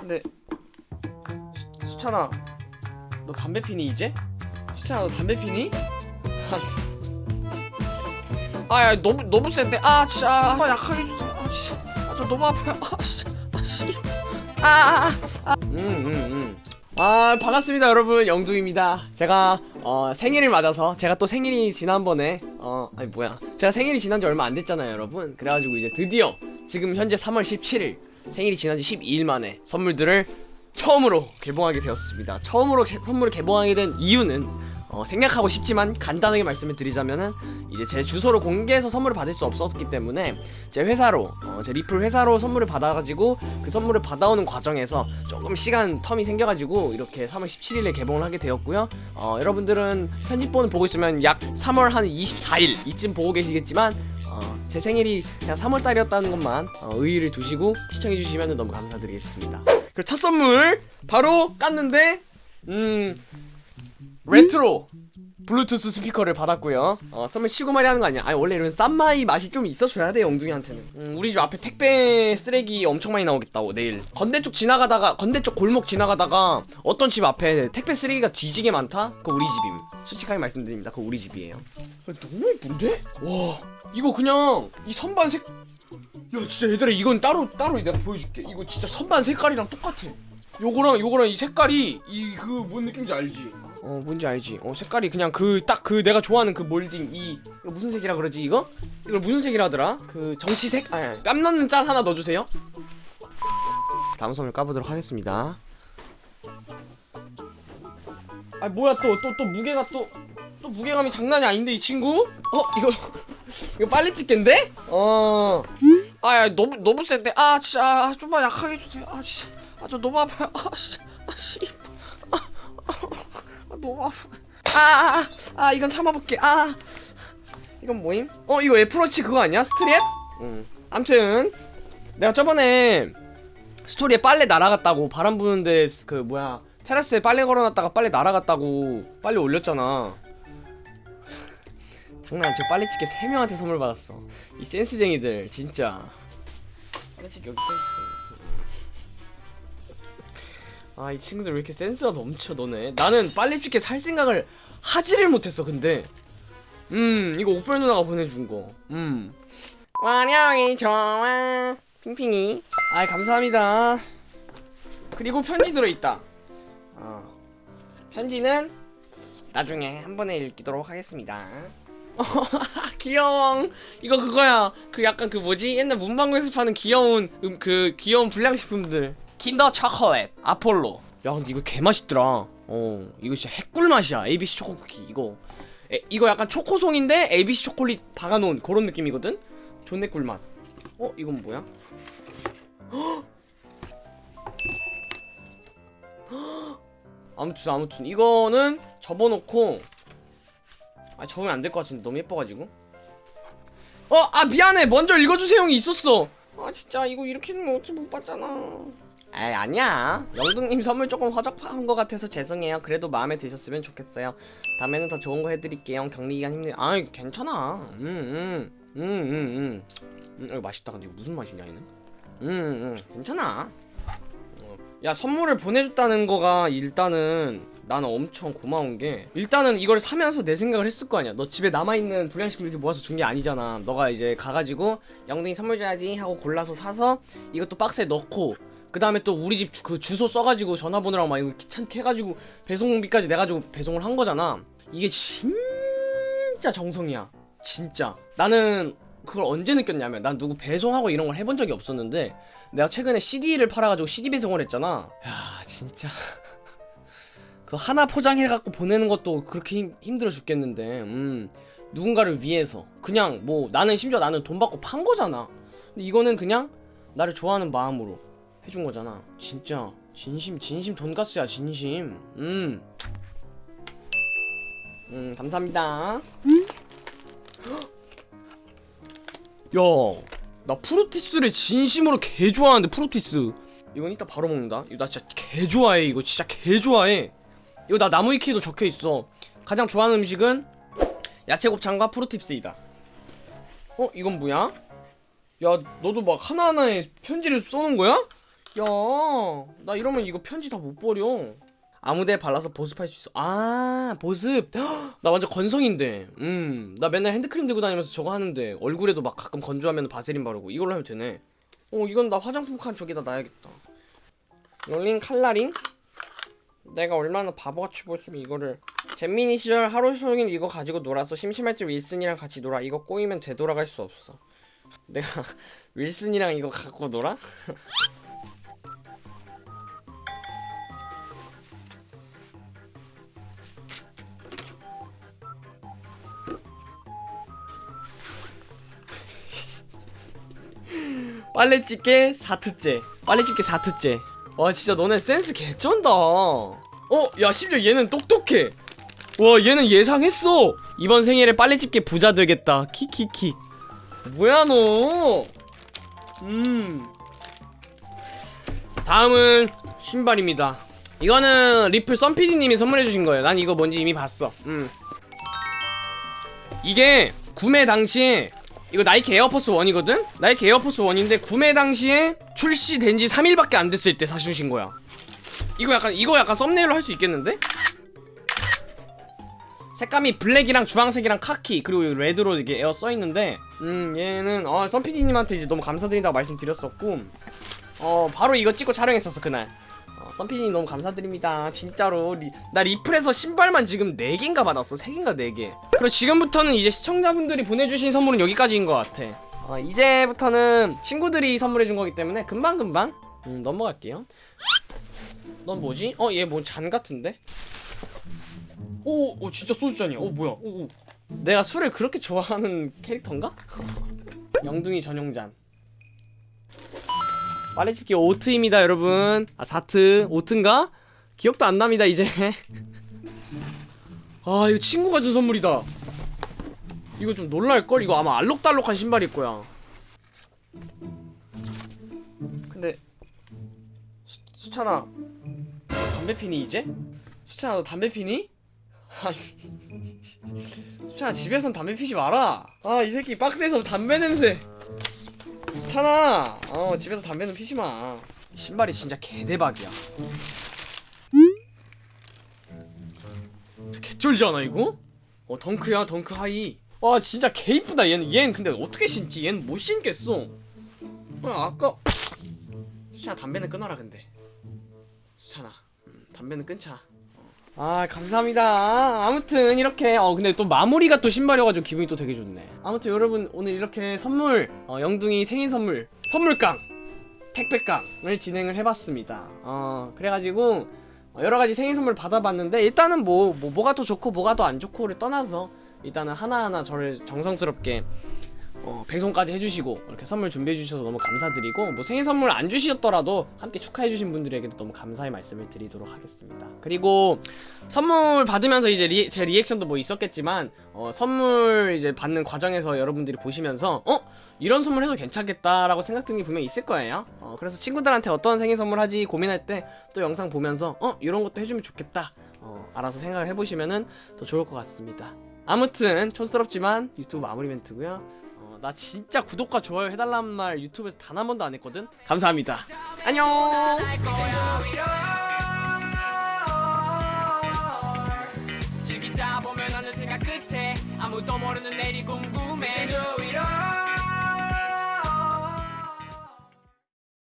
근데 수, 수찬아 너 담배 피니 이제? 수찬아 너 담배 피니? 아야 너무 너무 센데. 아 진짜. 아, 약하게 아 진짜 아, 저 너무 아파요. 아 진짜 아씨아아음음음. 아 반갑습니다 여러분. 영둥입니다. 제가 어 생일을 맞아서 제가 또 생일이 지난번에 어 아니 뭐야. 제가 생일이 지난 지 얼마 안 됐잖아요 여러분. 그래가지고 이제 드디어 지금 현재 3월 17일 생일이 지난 지 12일 만에 선물들을 처음으로 개봉하게 되었습니다. 처음으로 개- 선물을 개봉하게 된 이유는 어, 생략하고 싶지만 간단하게 말씀을 드리자면은 이제 제 주소를 공개해서 선물을 받을 수 없었기 때문에 제 회사로 어, 제 리플 회사로 선물을 받아가지고 그 선물을 받아오는 과정에서 조금 시간 텀이 생겨가지고 이렇게 3월 17일에 개봉을 하게 되었고요. 어, 여러분들은 편집본을 보고 있으면 약 3월 한 24일 이쯤 보고 계시겠지만 어, 제 생일이 그냥 3월달이었다는 것만 어, 의의를 두시고 시청해주시면 너무 감사드리겠습니다. 그리고 첫 선물 바로 깠는데 음 레트로 블루투스 스피커를 받았고요. 어 선물 치고 말이 하는 거 아니야? 아니 원래 이런 쌈마이 맛이 좀 있어줘야 돼 영둥이한테는. 음, 우리 집 앞에 택배 쓰레기 엄청 많이 나오겠다고 내일. 건대 쪽 지나가다가 건대 쪽 골목 지나가다가 어떤 집 앞에 택배 쓰레기가 뒤지게 많다? 그거 우리 집임. 솔직하게 말씀드립니다. 그거 우리 집이에요. 야, 너무 예쁜데? 와 이거 그냥 이 선반 색 야 진짜 얘들아 이건 따로 따로 내가 보여줄게. 이거 진짜 선반 색깔이랑 똑같아. 요거랑 요거랑 이 색깔이 이 그 뭔 느낌인지 알지? 어 뭔지 알지? 어 색깔이 그냥 그딱그 내가 좋아하는 그 몰딩 이 이거 무슨 색이라 그러지 이거? 이걸 무슨 색이라 하더라? 그 정치색? 아니 깜 넣는 짤 하나 넣어주세요 다음 선물 까보도록 하겠습니다 아 뭐야 또 또 또 무게가 또또 무게감이 장난이 아닌데 이 친구? 어 이거 이거 빨리 찍겠는데? 어 아야 너무 너무 센데 아 진짜 아, 좀만 약하게 해주세요 아 진짜 아 저 너무 아파요 아 진짜 아, 아, 아, 너무 아파 아아 아, 아, 이건 참아볼게. 아 이건 뭐임? 어 이거 애플워치 그거 아니야? 스트랩? 응. 암튼 내가 저번에 스토리에 빨래 날아갔다고 바람 부는데 그 뭐야 테라스에 빨래 걸어놨다가 빨래 날아갔다고 빨리 올렸잖아. 장난 저 빨래집게 3명한테 선물 받았어. 이 센스쟁이들 진짜. 빨래집게 여기 써있어 아 이 친구들 왜 이렇게 센스가 넘쳐 너네? 나는 빨래집게 살 생각을 하지를 못했어 근데. 음 이거 옥별 누나가 보내준 거음. 완영이 좋아. 핑핑이. 아이 감사합니다. 그리고 편지 들어있다. 어. 편지는 나중에 한 번에 읽도록 하겠습니다. 귀여워. 이거 그거야. 그 약간 그 뭐지? 옛날 문방구에서 파는 귀여운 음, 그 귀여운 불량식품들 킨더 초콜릿 아폴로 야 근데 이거 개맛있더라. 어 이거 진짜 핵꿀 맛이야. ABC 초코 쿠키 이거. 에, 이거 약간 초코송인데 ABC 초콜릿 박아놓은 그런 느낌이거든? 존내 꿀맛. 어 이건 뭐야? 아무튼 아무튼. 이거는 접어놓고. 아 적으면 안 될 것 같은데. 너무 예뻐가지고. 어! 아 미안해. 먼저 읽어주세요. 형이 있었어. 아 진짜 이거 이렇게 는 어찌 못 봤잖아 에이 아니야. 영등님 선물 조금 허접한 것 같아서 죄송해요. 그래도 마음에 드셨으면 좋겠어요. 다음에는 더 좋은 거 해드릴게요. 격리기간 힘들 아 괜찮아. 음음음음음. 음, 음, 음, 이거 맛있다. 근데 이거 무슨 맛이냐 얘는? 음음 괜찮아. 어. 야 선물을 보내줬다는 거가 일단은 나는 엄청 고마운 게 일단은 이걸 사면서 내 생각을 했을 거 아니야. 너 집에 남아있는 불량식품 이렇게 모아서 준 게 아니잖아. 너가 이제 가가지고 영등이 선물 줘야지 하고 골라서 사서 이것도 박스에 넣고 그 다음에 또 우리 집 그 주소 써가지고 전화번호랑 막 이거 귀찮게 해가지고 배송비까지 내가지고 배송을 한 거잖아. 이게 진짜 정성이야. 진짜. 나는 그걸 언제 느꼈냐면 난 누구 배송하고 이런 걸 해본 적이 없었는데 내가 최근에 CD를 팔아가지고 CD 배송을 했잖아. 야 진짜. 그 하나 포장해갖고 보내는 것도 그렇게 힘, 힘들어 죽겠는데. 음. 누군가를 위해서. 그냥 뭐 나는 심지어 나는 돈 받고 판 거잖아. 근데 이거는 그냥 나를 좋아하는 마음으로 해준 거잖아 진짜 진심 진심 돈가스야 진심 음. 음 감사합니다 야나 프루티스를 진심으로 개 좋아하는데 프루티스 이건 이따 바로 먹는다 이거 나 진짜 개 좋아해 이거 진짜 개 좋아해 이거 나 나무 위키에도 적혀 있어. 가장 좋아하는 음식은 야채 곱창과 프루팁스이다. 어, 이건 뭐야? 야, 너도 막 하나하나에 편지를 써놓은 거야? 나 이러면 이거 편지 다 못 버려. 아무데 발라서 보습할 수 있어. 아, 보습. 헉, 나 완전 건성인데. 음, 나 맨날 핸드크림 들고 다니면서 저거 하는데 얼굴에도 막 가끔 건조하면 바세린 바르고 이걸로 하면 되네. 어, 이건 나 화장품 칸 저기다 놔야겠다. 롤링 칼라링? 내가 얼마나 바보같이 보였으면 이거를 잼민이 시절 하루 종일 이거 가지고 놀았어 심심할 때 윌슨이랑 같이 놀아 이거 꼬이면 되돌아갈 수 없어 내가 윌슨이랑 이거 갖고 놀아? 빨래집게 4트째 빨래집게 4트째 와 진짜 너네 센스 개쩐다. 어? 야 심지어 얘는 똑똑해. 와 얘는 예상했어. 이번 생일에 빨래집게 부자 되겠다. 키키키. 뭐야 너? 음. 다음은 신발입니다. 이거는 리플 썬피디님이 선물해주신 거예요. 난 이거 뭔지 이미 봤어. 음. 이게 구매 당시에 이거 나이키 에어포스 1이거든? 나이키 에어포스 1인데 구매 당시에 출시된 지 3일밖에 안 됐을 때 사주신 거야 이거 약간 이거 약간 thumbnail로 할 수 있겠는데? 색감이 black이랑 주황색이랑 카키 그리고 red로 이게 에어 써있는데 음 얘는 어 썬피디님한테 이제 너무 감사드린다고 말씀드렸었고 어 바로 이거 찍고 촬영했었어 그날 어, 썬피디님 너무 감사드립니다 진짜로 리, 나 리플에서 신발만 지금 4개인가 받았어 3개인가 4개 그리고 지금부터는 이제 시청자분들이 보내주신 선물은 여기까지인 것 같아 어, 이제부터는 친구들이 선물해준 거기 때문에 금방금방 음, 넘어갈게요 넌 뭐지? 어 얘 뭐 잔 같은데? 오, 오 진짜 소주잔이야 오 뭐야 오, 오. 내가 술을 그렇게 좋아하는 캐릭터인가? 영둥이 전용잔 빨래집기 오트입니다 여러분. 아 4트. 오트인가? 기억도 안 납니다 이제. 아 이거 친구가 준 선물이다. 이거 좀 놀랄걸? 이거 아마 알록달록한 신발일 거야. 근데 수, 수찬아. 너 담배 피니 이제? 수찬아 너 담배 피니? 수찬아 집에선 담배 피지 마라. 아 이 새끼 박스에서 담배 냄새 수찬아. 어 집에서 담배는 피지 마. 신발이 진짜 개대박이야. 개쫄지 않아 이거? 어 덩크야 덩크 하이. 와 진짜 개 이쁘다 얘는. 얘는 근데 어떻게 신지? 얘는 못 신겠어. 어, 아까 수찬아 담배는 끊어라 근데. 수찬아 음, 담배는 끊자 아 감사합니다. 아무튼 이렇게 어 근데 또 마무리가 또 신발이어가지고 기분이 또 되게 좋네. 아무튼 여러분 오늘 이렇게 선물 어, 영둥이 생일 선물 선물깡 택배깡을 진행을 해봤습니다. 어 그래가지고 어, 여러가지 생일 선물 받아봤는데 일단은 뭐, 뭐 뭐가 더 좋고 뭐가 더 안 좋고를 떠나서 일단은 하나하나 저를 정성스럽게 어, 배송까지 해주시고 이렇게 선물 준비해주셔서 너무 감사드리고 뭐 생일 선물 안 주셨더라도 함께 축하해주신 분들에게도 너무 감사의 말씀을 드리도록 하겠습니다. 그리고 선물 받으면서 이제 리, 제 리액션도 뭐 있었겠지만 어, 선물 이제 받는 과정에서 여러분들이 보시면서 어? 이런 선물 해도 괜찮겠다라고 생각 든게 분명히 있을 거예요. 어, 그래서 친구들한테 어떤 생일 선물 하지 고민할 때 또 영상 보면서 어? 이런 것도 해주면 좋겠다. 어, 알아서 생각을 해보시면 은 더 좋을 것 같습니다. 아무튼 촌스럽지만 유튜브 마무리 멘트고요. 어, 나 진짜 구독과 좋아요 해달라는 말 유튜브에서 단 한 번도 안 했거든? 감사합니다. 안녕. 아무도 모르는 궁금